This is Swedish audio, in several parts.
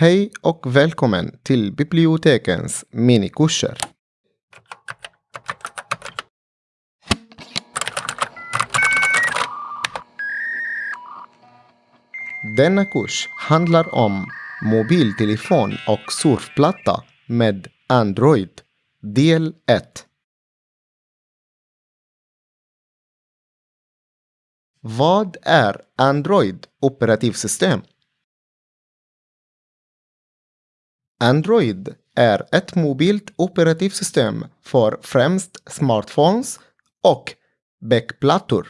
Hej och välkommen till bibliotekens minikurser. Denna kurs handlar om mobiltelefon och surfplatta med Android, del 1. Vad är Android operativsystem? Android är ett mobilt operativsystem för främst smartphones och backplattor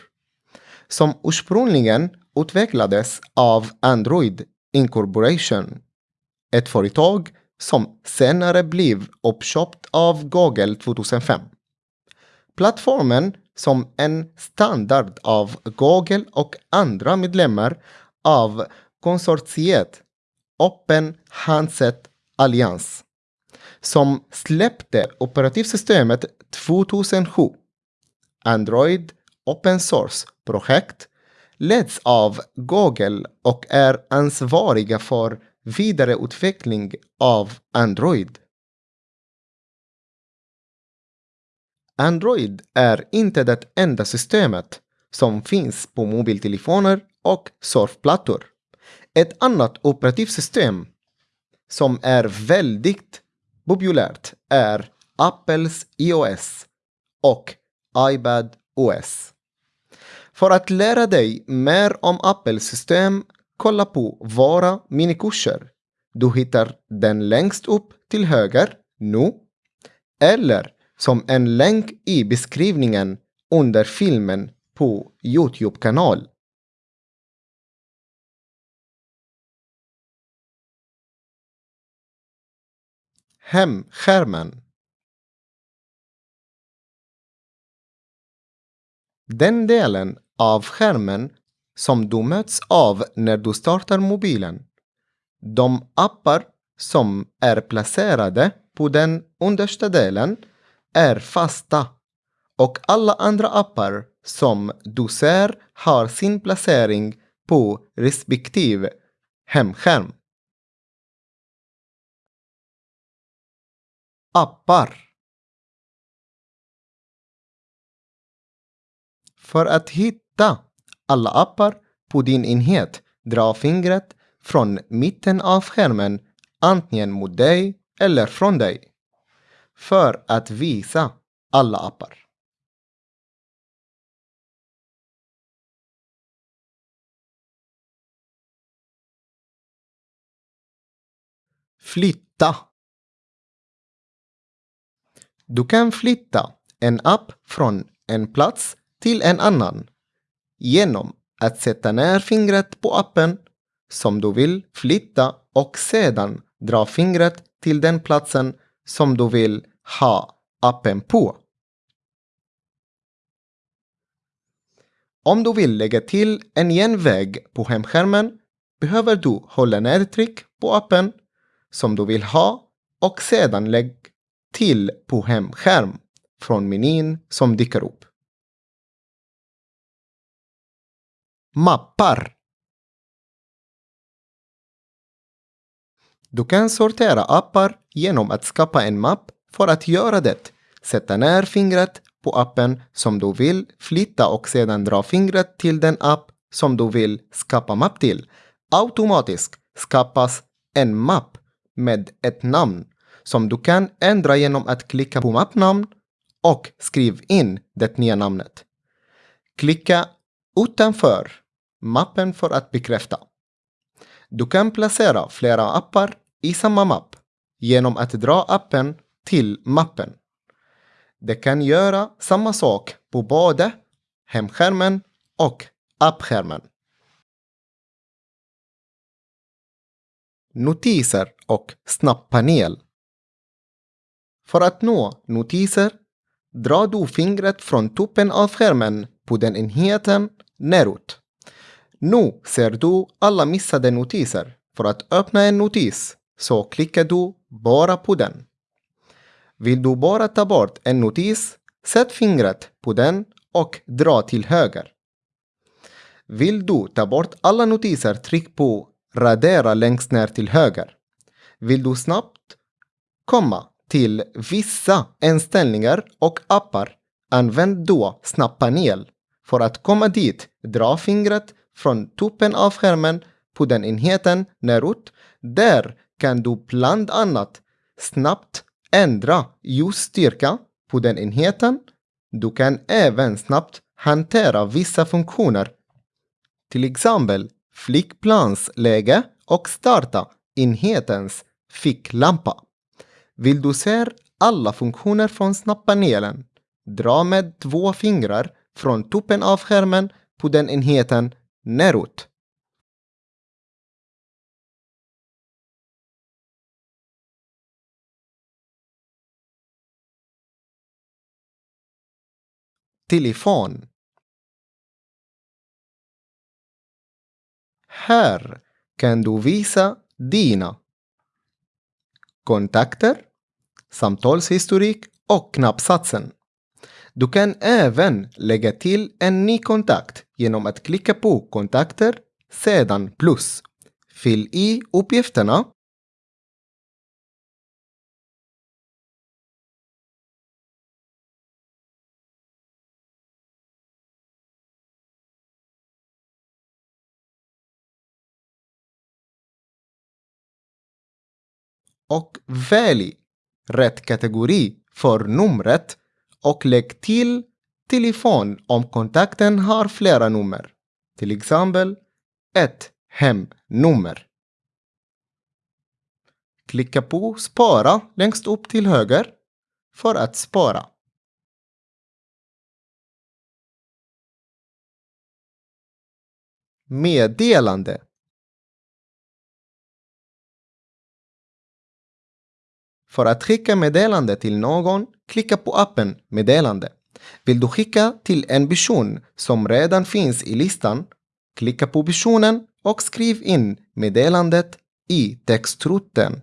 som ursprungligen utvecklades av Android Incorporation, ett företag som senare blev uppköpt av Google 2005. Plattformen som en standard av Google och andra medlemmar av konsortiet Open Handset Allians, som släppte operativsystemet 2007. Android Open Source-projekt leds av Google och är ansvariga för vidareutveckling av Android. Android är inte det enda systemet som finns på mobiltelefoner och surfplattor. Ett annat operativsystem som är väldigt populärt är Apples iOS och iPad OS. För att lära dig mer om Apples system, kolla på våra minikurser. Du hittar den längst upp till höger nu, eller som en länk i beskrivningen under filmen på Youtube-kanal. Hemskärmen Den delen av skärmen som du möts av när du startar mobilen. De appar som är placerade på den understa delen är fasta och alla andra appar som du ser har sin placering på respektive hemskärm. Appar För att hitta alla appar på din enhet, dra fingret från mitten av skärmen antingen mot dig eller från dig för att visa alla appar. Flytta. Du kan flytta en app från en plats till en annan genom att sätta ner fingret på appen som du vill flytta och sedan dra fingret till den platsen som du vill ha appen på. Om du vill lägga till en genväg på hemskärmen behöver du hålla nedtryck på appen som du vill ha och sedan lägg till på hemskärm från menyn som dyker upp. Mappar Du kan sortera appar genom att skapa en mapp för att göra det. Sätta ner fingret på appen som du vill flytta och sedan dra fingret till den app som du vill skapa mapp till. Automatiskt skapas en mapp med ett namn som du kan ändra genom att klicka på mappnamn och skriv in det nya namnet. Klicka utanför mappen för att bekräfta. Du kan placera flera appar i samma mapp genom att dra appen till mappen. Det kan göra samma sak på både hemskärmen och appskärmen. Notiser och snabbpanel. För att nå notiser drar du fingret från toppen av skärmen på den enheten neråt. Nu ser du alla missade notiser. För att öppna en notis så klickar du bara på den. Vill du bara ta bort en notis, sätt fingret på den och dra till höger. Vill du ta bort alla notiser, tryck på radera längst ner till höger. Vill du snabbt komma till vissa inställningar och appar, använd då snabbpanel. För att komma dit, dra fingret från toppen av skärmen på den enheten neråt. Där kan du bland annat snabbt ändra ljusstyrka på den enheten. Du kan även snabbt hantera vissa funktioner. Till exempel flygplansläge och starta enhetens ficklampa. Vill du se alla funktioner från snabbpanelen? Dra med två fingrar från toppen av skärmen på den enheten neråt. Telefon. Här kan du visa dina kontakter, samtalshistorik och knappsatsen. Du kan även lägga till en ny kontakt genom att klicka på kontakter, sedan plus. Fyll i uppgifterna och välj rätt kategori för numret och lägg till telefon om kontakten har flera nummer. Till exempel ett hemnummer. Klicka på Spara längst upp till höger för att spara. Meddelande För att skicka meddelande till någon, klicka på appen Meddelande. Vill du skicka till en person som redan finns i listan, klicka på personen och skriv in meddelandet i textrutan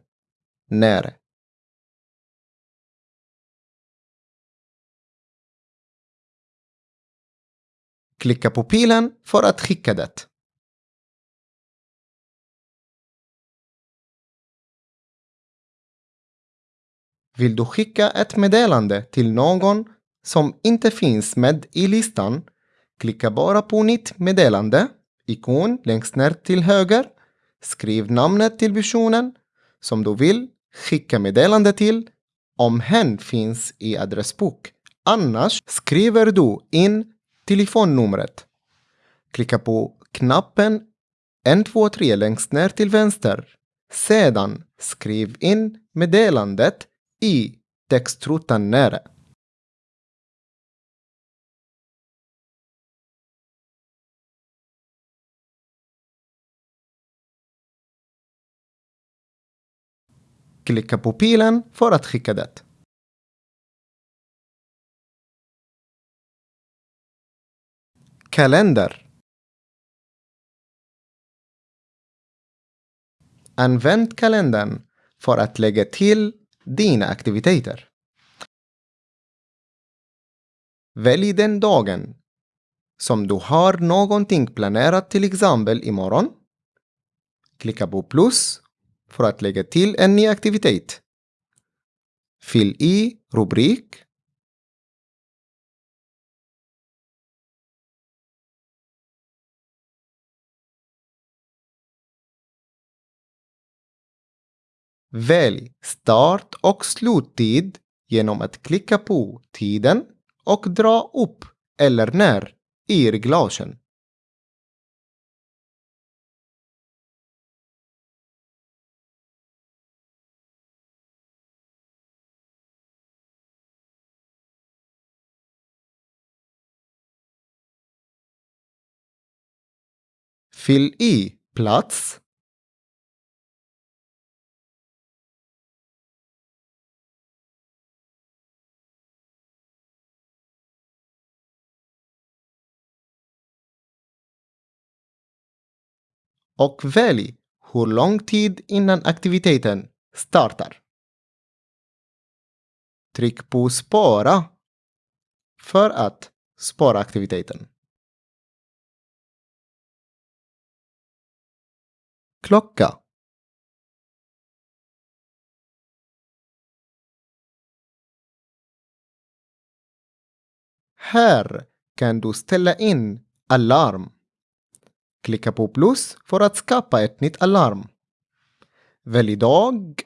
nere. Klicka på pilen för att skicka det. Vill du skicka ett meddelande till någon som inte finns med i listan, klicka bara på Nytt meddelande, ikon längst ner till höger, skriv namnet till personen som du vill skicka meddelande till om hen finns i adressbok. Annars skriver du in telefonnumret. Klicka på knappen 123 längst ner till vänster. Sedan skriv in meddelandet i textrutan nere. Klicka på pilen för att skicka det. Kalender. Använd kalendern för att lägga till dina aktiviteter. Välj den dagen som du har någonting planerat till exempel imorgon. Klicka på plus för att lägga till en ny aktivitet. Fyll i rubrik. Välj start och sluttid genom att klicka på tiden och dra upp eller ner i reglagen. Fyll i plats och välj hur lång tid innan aktiviteten startar. Tryck på Spara för att spara aktiviteten. Klocka Här kan du ställa in alarm. Klicka på plus för att skapa ett nytt alarm. Välj dag.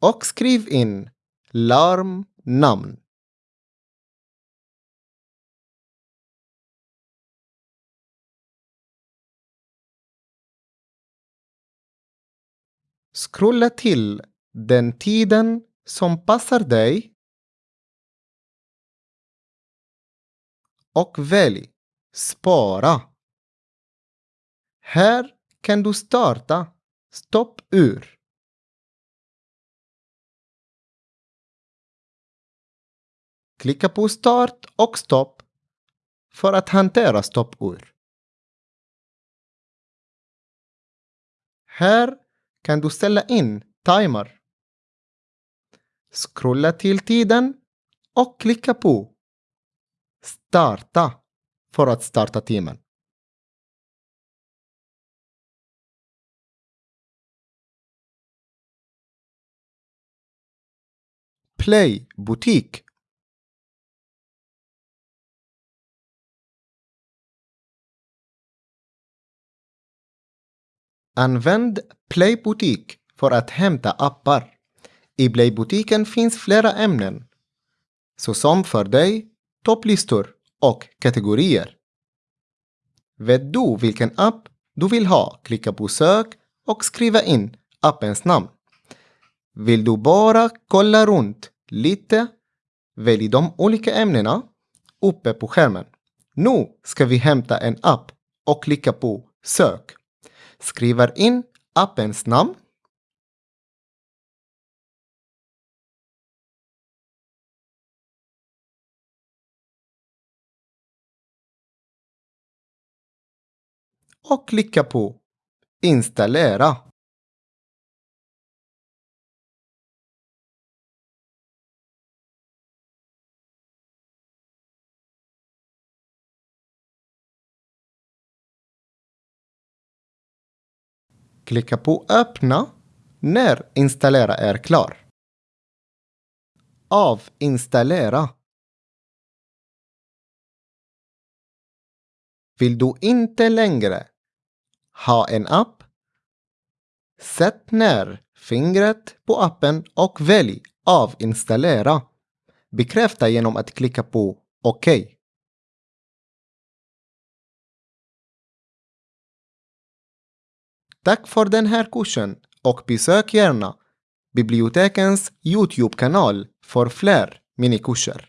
Och skriv in larmnamn. Scrolla till den tiden som passar dig och välj Spara. Här kan du starta ”Stopp ur”. Klicka på Start och Stopp för att hantera stoppur. Här kan du ställa in timer. Scrolla till tiden och klicka på Starta för att starta timern. Play butik. Använd Play butik för att hämta appar. I Play-butiken finns flera ämnen, såsom för dig, topplistor och kategorier. Vet du vilken app du vill ha? Klicka på sök och skriva in appens namn. Vill du bara kolla runt lite? Välj de olika ämnena uppe på skärmen. Nu ska vi hämta en app och klicka på sök. Skriver in appens namn och klicka på Installera. Klicka på Öppna när Installera är klar. Avinstallera. Vill du inte längre ha en app? Sätt ner fingret på appen och välj Avinstallera. Bekräfta genom att klicka på OK. Tack för den här kursen och besök gärna bibliotekens Youtube-kanal för fler minikurser.